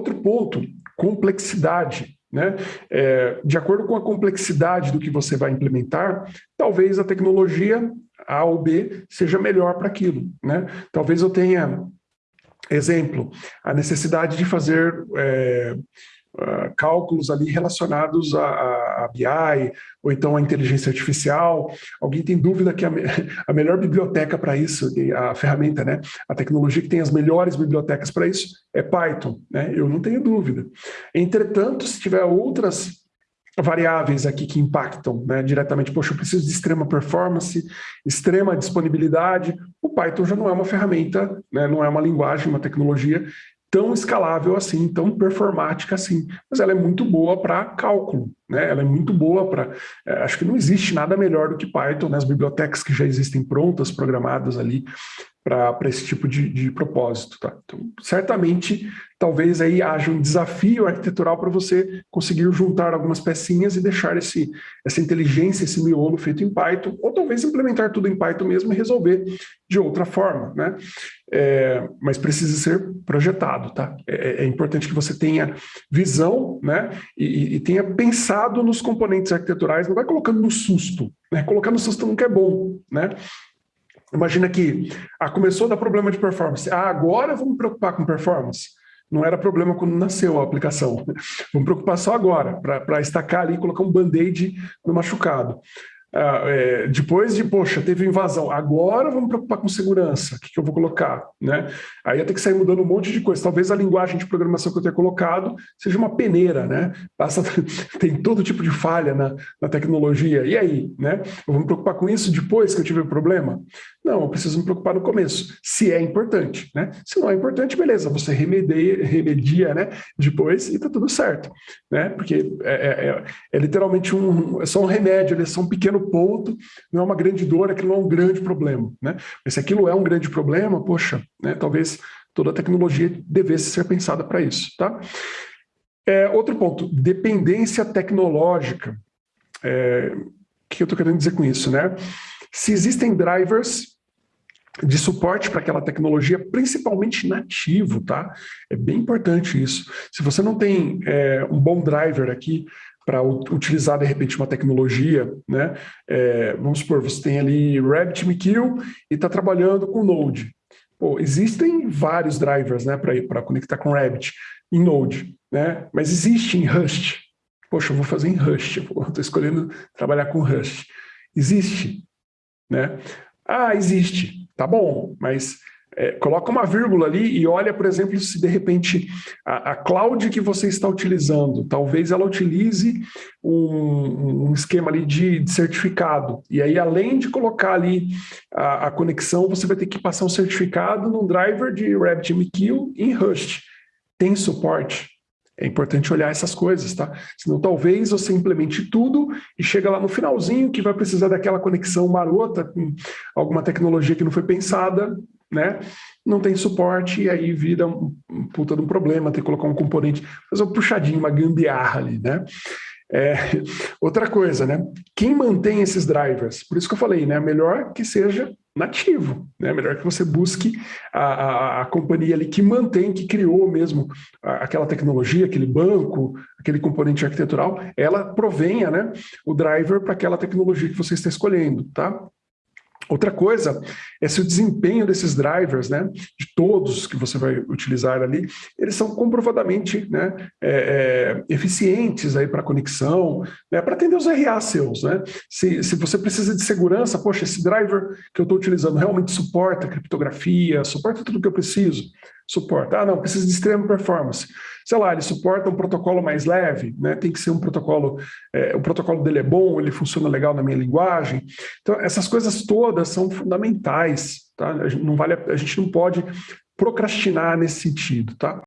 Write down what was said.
ponto, complexidade. Né? É, de acordo com a complexidade do que você vai implementar, talvez a tecnologia A ou B seja melhor para aquilo. Né? Talvez eu tenha, exemplo, a necessidade de fazer é, uh, cálculos ali relacionados a, a, a, BI, ou então a inteligência artificial. Alguém tem dúvida que a, me, a melhor biblioteca para isso, a ferramenta, né, a tecnologia que tem as melhores bibliotecas para isso é Python, né? Eu não tenho dúvida. Entretanto, se tiver outras variáveis aqui que impactam né, diretamente, poxa, eu preciso de extrema performance, extrema disponibilidade, o Python já não é uma ferramenta, né, não é uma linguagem, uma tecnologia tão escalável assim, tão performática assim, mas ela é muito boa para cálculo, né? ela é muito boa para... É, acho que não existe nada melhor do que Python, né? as bibliotecas que já existem prontas, programadas ali, para esse tipo de, de propósito. Tá? Então, certamente, talvez aí haja um desafio arquitetural para você conseguir juntar algumas pecinhas e deixar esse, essa inteligência, esse miolo feito em Python, ou talvez implementar tudo em Python mesmo e resolver de outra forma. Né? É, mas precisa ser projetado. Tá? É, é, importante que você tenha visão né? e, e, tenha pensado nos componentes arquiteturais, não vai colocando no susto. Né? Colocar no susto nunca é bom. Né? Imagina que ah, começou a dar problema de performance. Ah, agora vamos preocupar com performance. Não era problema quando nasceu a aplicação. Vamos preocupar só agora, para estacar ali e colocar um band-aid no machucado. Ah, é, depois de, poxa, teve invasão, agora vamos preocupar com segurança, o que, que, eu vou colocar? Né? Aí eu tenho que sair mudando um monte de coisa. Talvez a linguagem de programação que eu tenha colocado seja uma peneira, né? Passa, tem todo tipo de falha na, na tecnologia. E aí? Né? Me preocupar com isso depois que eu tiver problema? Não, eu preciso me preocupar no começo, se é importante. Né? Se não é importante, beleza, você remedia, remedia né, depois e está tudo certo. Né? Porque é, é, é, é literalmente um, é só um remédio, é só um pequeno ponto, não é uma grande dor, aquilo não é um grande problema. Né? Mas se aquilo é um grande problema, poxa, né, talvez toda a tecnologia devesse ser pensada para isso. Tá? É, outro ponto, dependência tecnológica. É, o que eu estou querendo dizer com isso? Né? Se existem drivers de suporte para aquela tecnologia, principalmente nativo, tá? É bem importante isso. Se você não tem é, um bom driver aqui para utilizar, de repente, uma tecnologia, né? É, vamos supor, você tem ali RabbitMQ e está trabalhando com Node. Pô, existem vários drivers né, para conectar com Rabbit em Node, né? mas existe em Rust. Poxa, eu vou fazer em Rust, estou escolhendo trabalhar com Rust. Existe. Né? Ah, existe. Tá bom, mas é, coloca uma vírgula ali e olha, por exemplo, se de repente a, a cloud que você está utilizando, talvez ela utilize um, um esquema ali de, de, certificado. E aí, além de colocar ali a, a, conexão, você vai ter que passar um certificado num driver de RabbitMQ em Rust. Tem suporte? É importante olhar essas coisas, tá? Senão talvez você implemente tudo e chega lá no finalzinho que vai precisar daquela conexão marota com alguma tecnologia que não foi pensada, né? Não tem suporte e aí vira um, um puta de um problema, ter que colocar um componente, fazer um puxadinho, uma gambiarra ali, né? É, outra coisa, né? Quem mantém esses drivers? Por isso que eu falei, né? Melhor que seja nativo, né? Melhor que você busque a, a, a companhia ali que mantém, que criou mesmo aquela tecnologia, aquele banco, aquele componente arquitetural, ela provenha, né? O driver para aquela tecnologia que você está escolhendo, tá? Outra coisa é se o desempenho desses drivers, né, de todos que você vai utilizar ali, eles são comprovadamente né, é, é, eficientes para conexão, né, para atender os RA seus. Né? Se, se você precisa de segurança, poxa, esse driver que eu estou utilizando realmente suporta criptografia, suporta tudo que eu preciso, suporta. Ah, não, precisa de extrema performance sei lá, ele suporta um protocolo mais leve, né? tem que ser um protocolo, é, o protocolo dele é bom, ele funciona legal na minha linguagem. Então, essas coisas todas são fundamentais, tá? Não, vale, a gente não pode procrastinar nesse sentido, tá?